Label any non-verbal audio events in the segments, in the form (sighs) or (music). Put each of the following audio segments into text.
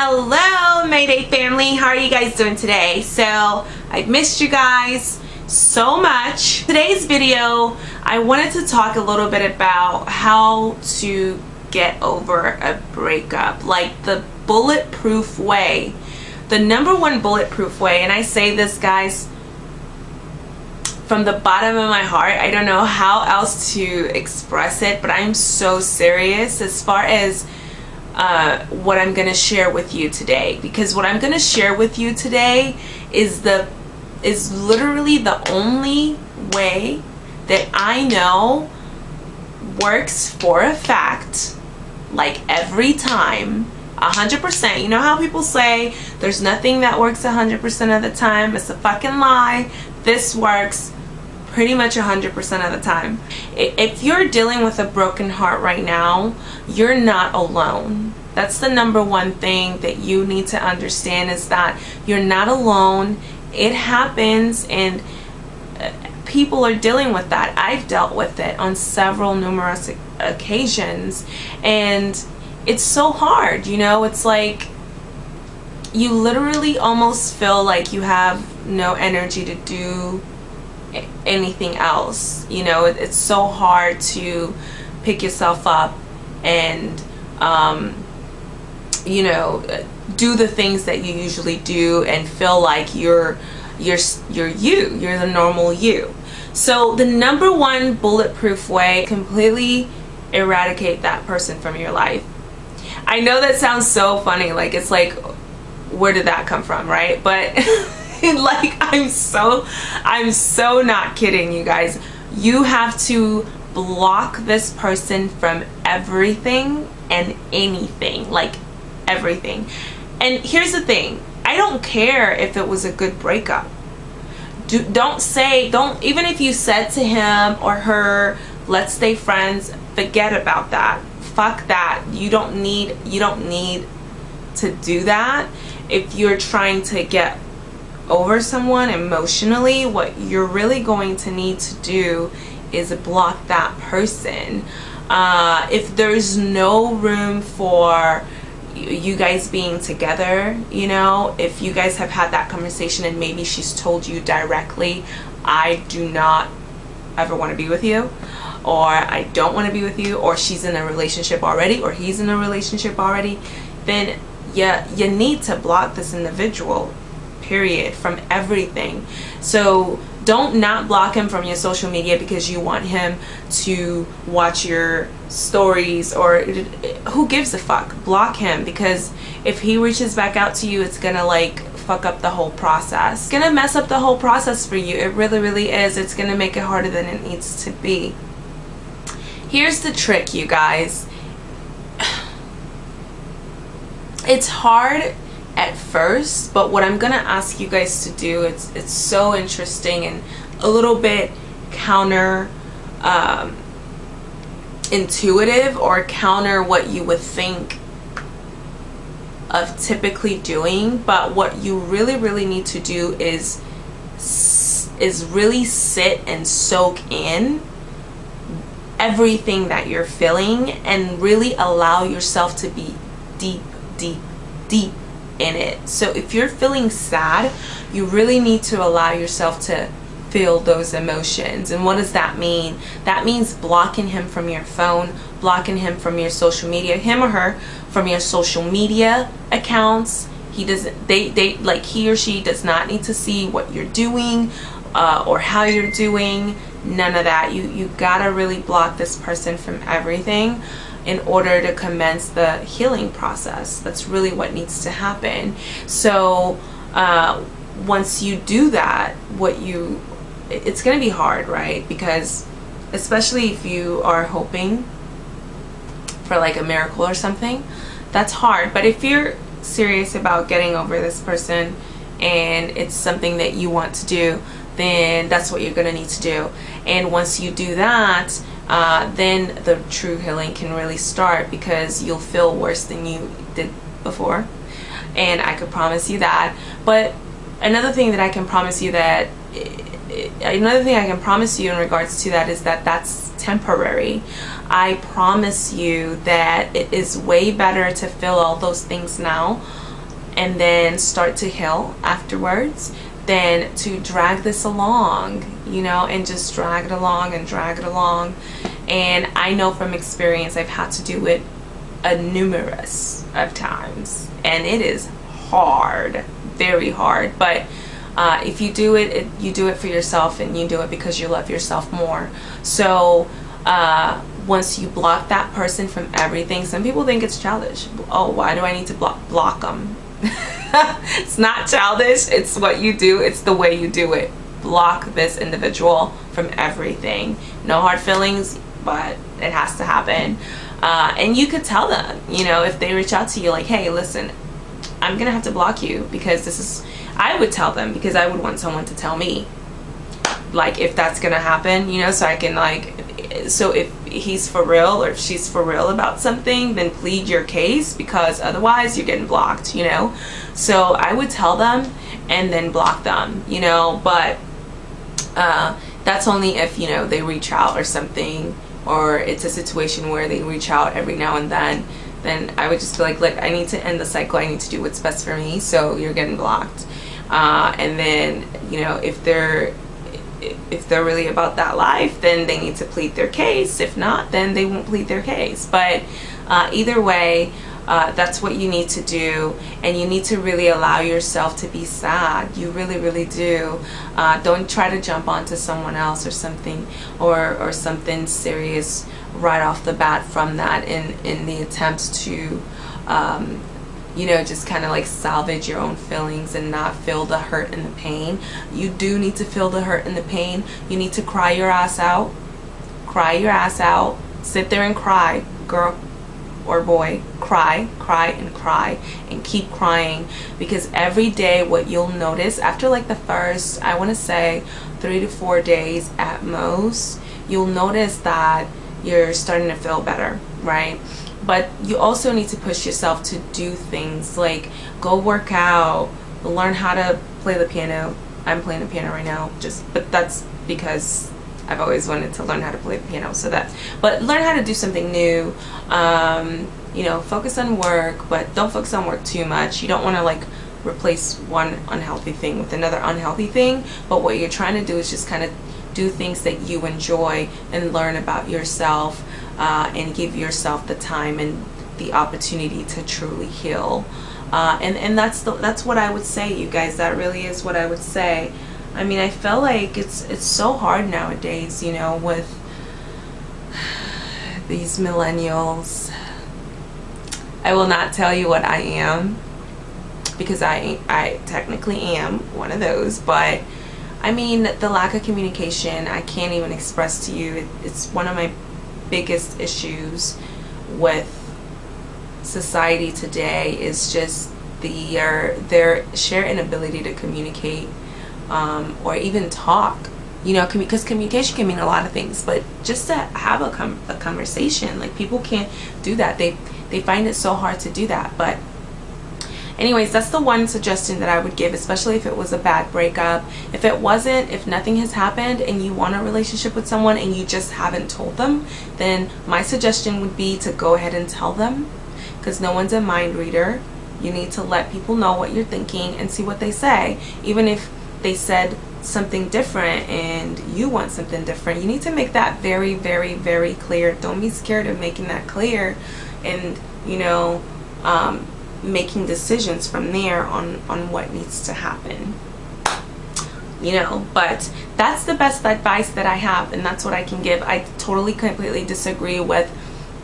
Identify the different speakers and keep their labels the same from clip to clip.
Speaker 1: Hello Mayday family, how are you guys doing today? So I've missed you guys so much. Today's video, I wanted to talk a little bit about how to get over a breakup, like the bulletproof way. The number one bulletproof way, and I say this guys from the bottom of my heart. I don't know how else to express it, but I'm so serious as far as uh, what I'm going to share with you today because what I'm going to share with you today is the is literally the only way that I know works for a fact like every time 100% you know how people say there's nothing that works 100% of the time it's a fucking lie this works pretty much 100% of the time. If you're dealing with a broken heart right now, you're not alone. That's the number one thing that you need to understand is that you're not alone. It happens and uh, people are dealing with that. I've dealt with it on several numerous occasions and it's so hard, you know, it's like you literally almost feel like you have no energy to do anything else you know it's so hard to pick yourself up and um, you know do the things that you usually do and feel like you're you're you're you you're the normal you. So the number one bulletproof way completely eradicate that person from your life. I know that sounds so funny like it's like where did that come from right? But (laughs) like I'm so I'm so not kidding you guys. You have to block this person from everything and anything like everything. And here's the thing. I don't care if it was a good breakup. Do, don't say don't even if you said to him or her let's stay friends forget about that. Fuck that. You don't need you don't need to do that if you're trying to get over someone emotionally, what you're really going to need to do is block that person. Uh, if there's no room for you guys being together, you know, if you guys have had that conversation and maybe she's told you directly, I do not ever want to be with you or I don't want to be with you or she's in a relationship already or he's in a relationship already, then yeah, you need to block this individual period from everything. So don't not block him from your social media because you want him to watch your stories or who gives a fuck? Block him because if he reaches back out to you it's gonna like fuck up the whole process. It's gonna mess up the whole process for you. It really really is. It's gonna make it harder than it needs to be. Here's the trick you guys. (sighs) It's hard at first but what I'm gonna ask you guys to do it's it's so interesting and a little bit counter um, intuitive or counter what you would think of typically doing but what you really really need to do is is really sit and soak in everything that you're feeling and really allow yourself to be deep deep deep in it. So if you're feeling sad, you really need to allow yourself to feel those emotions. And what does that mean? That means blocking him from your phone, blocking him from your social media, him or her from your social media accounts. He doesn't, they, they, like he or she does not need to see what you're doing uh, or how you're doing. None of that. You, you gotta really block this person from everything in order to commence the healing process. That's really what needs to happen. So uh, once you do that, what you, it's going to be hard, right? Because especially if you are hoping for like a miracle or something, that's hard. But if you're serious about getting over this person and it's something that you want to do, then that's what you're going to need to do. And once you do that, uh, then the true healing can really start because you'll feel worse than you did before. And I could promise you that. But another thing that I can promise you that another thing I can promise you in regards to that is that that's temporary. I promise you that it is way better to feel all those things now and then start to heal afterwards than to drag this along, you know, and just drag it along and drag it along. And I know from experience I've had to do it a numerous of times and it is hard, very hard. But uh, if you do it, it, you do it for yourself and you do it because you love yourself more. So uh, once you block that person from everything, some people think it's childish. Oh, why do I need to block, block them? (laughs) (laughs) it's not childish. It's what you do. It's the way you do it. Block this individual from everything. No hard feelings, but it has to happen. Uh, and you could tell them, you know, if they reach out to you like, hey, listen, I'm going to have to block you because this is, I would tell them because I would want someone to tell me like if that's going to happen, you know, so I can like, so if he's for real or if she's for real about something then plead your case because otherwise you're getting blocked you know? So I would tell them and then block them you know? But uh, that's only if you know they reach out or something or it's a situation where they reach out every now and then then I would just be like look I need to end the cycle. I need to do what's best for me. So you're getting blocked. Uh, and then you know if they're if they're really about that life then they need to plead their case. If not then they won't plead their case. But uh, either way uh, that's what you need to do. And you need to really allow yourself to be sad. You really really do. Uh, don't try to jump onto someone else or something or or something serious right off the bat from that in in the attempt to um, you know, just kind of like salvage your own feelings and not feel the hurt and the pain. You do need to feel the hurt and the pain. You need to cry your ass out. Cry your ass out. Sit there and cry, girl or boy. Cry, cry, and cry. And keep crying. Because every day what you'll notice after like the first, I want to say, three to four days at most, you'll notice that you're starting to feel better, right? But you also need to push yourself to do things like go work out learn how to play the piano. I'm playing the piano right now just but that's because i've always wanted to learn how to play the piano so that but learn how to do something new. Um, you know focus on work but don't focus on work too much. You don't want to like replace one unhealthy thing with another unhealthy thing but what you're trying to do is just kind of do things that you enjoy and learn about yourself uh, and give yourself the time and the opportunity to truly heal. Uh, and and that's the, that's what I would say, you guys. That really is what I would say. I mean, I feel like it's it's so hard nowadays, you know, with (sighs) these millennials. I will not tell you what I am because I I technically am one of those, but I mean the lack of communication I can't even express to you. It, it's one of my biggest issues with society today is just uh, their sheer inability to communicate um, or even talk. You know because com communication can mean a lot of things but just to have a, com a conversation like people can't do that. They they find it so hard to do that but anyways that's the one suggestion that I would give especially if it was a bad breakup. If it wasn't if nothing has happened and you want a relationship with someone and you just haven't told them then my suggestion would be to go ahead and tell them because no one's a mind reader. You need to let people know what you're thinking and see what they say. Even if they said something different and you want something different you need to make that very very very clear. Don't be scared of making that clear and you know um, making decisions from there on on what needs to happen. You know but that's the best advice that I have and that's what I can give. I totally completely disagree with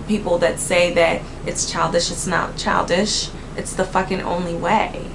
Speaker 1: people that say that it's childish it's not childish. It's the fucking only way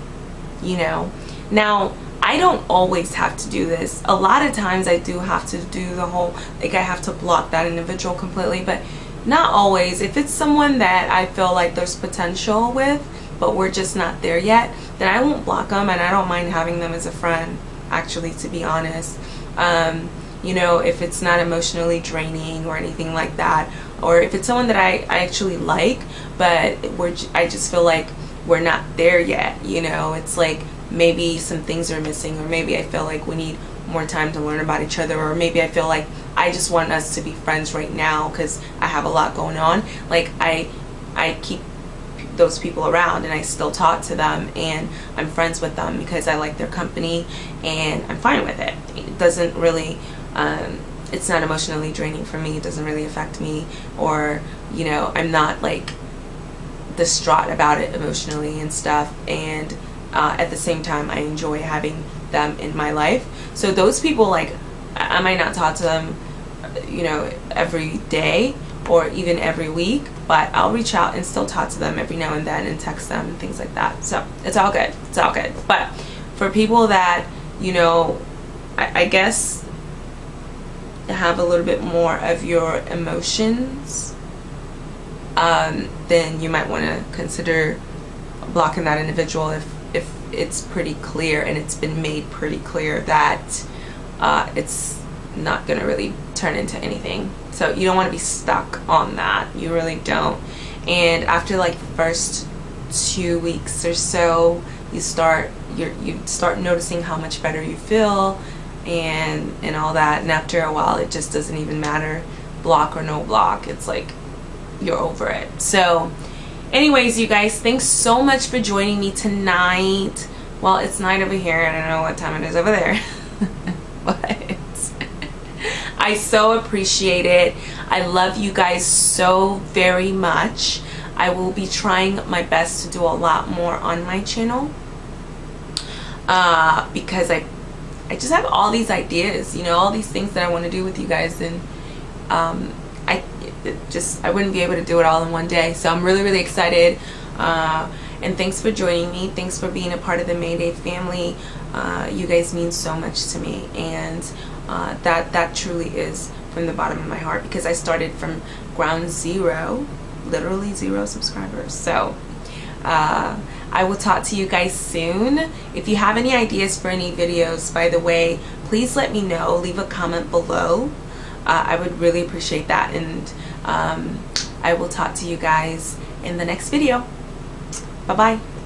Speaker 1: you know? Now I don't always have to do this. A lot of times I do have to do the whole like I have to block that individual completely but not always. If it's someone that I feel like there's potential with but we're just not there yet, then I won't block them and I don't mind having them as a friend, actually, to be honest. Um, you know, if it's not emotionally draining or anything like that, or if it's someone that I, I actually like, but we're, I just feel like we're not there yet, you know, it's like maybe some things are missing or maybe I feel like we need more time to learn about each other or maybe I feel like I just want us to be friends right now because I have a lot going on. Like I, I keep those people around and I still talk to them and I'm friends with them because I like their company and I'm fine with it. It doesn't really, um, it's not emotionally draining for me. It doesn't really affect me or, you know, I'm not like distraught about it emotionally and stuff and uh, at the same time I enjoy having them in my life. So those people like, I might not talk to them, you know, every day or even every week but I'll reach out and still talk to them every now and then and text them and things like that. So it's all good. It's all good. But for people that, you know, I, I guess have a little bit more of your emotions, um, then you might want to consider blocking that individual if, if it's pretty clear and it's been made pretty clear that uh, it's not going to really turn into anything. So you don't want to be stuck on that. You really don't. And after like the first two weeks or so you start you you start noticing how much better you feel and and all that. And after a while it just doesn't even matter block or no block. It's like you're over it. So anyways you guys thanks so much for joining me tonight. Well it's night over here. I don't know what time it is over there (laughs) I so appreciate it. I love you guys so very much. I will be trying my best to do a lot more on my channel uh, because I I just have all these ideas, you know, all these things that I want to do with you guys and um, I just I wouldn't be able to do it all in one day. So I'm really really excited. Uh, and thanks for joining me. Thanks for being a part of the Mayday family. Uh, you guys mean so much to me and uh, that that truly is from the bottom of my heart because I started from ground zero literally zero subscribers. So uh, I will talk to you guys soon. If you have any ideas for any videos by the way please let me know. Leave a comment below. Uh, I would really appreciate that. And um, I will talk to you guys in the next video. Bye bye